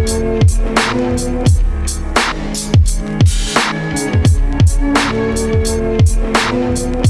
We'll be right back.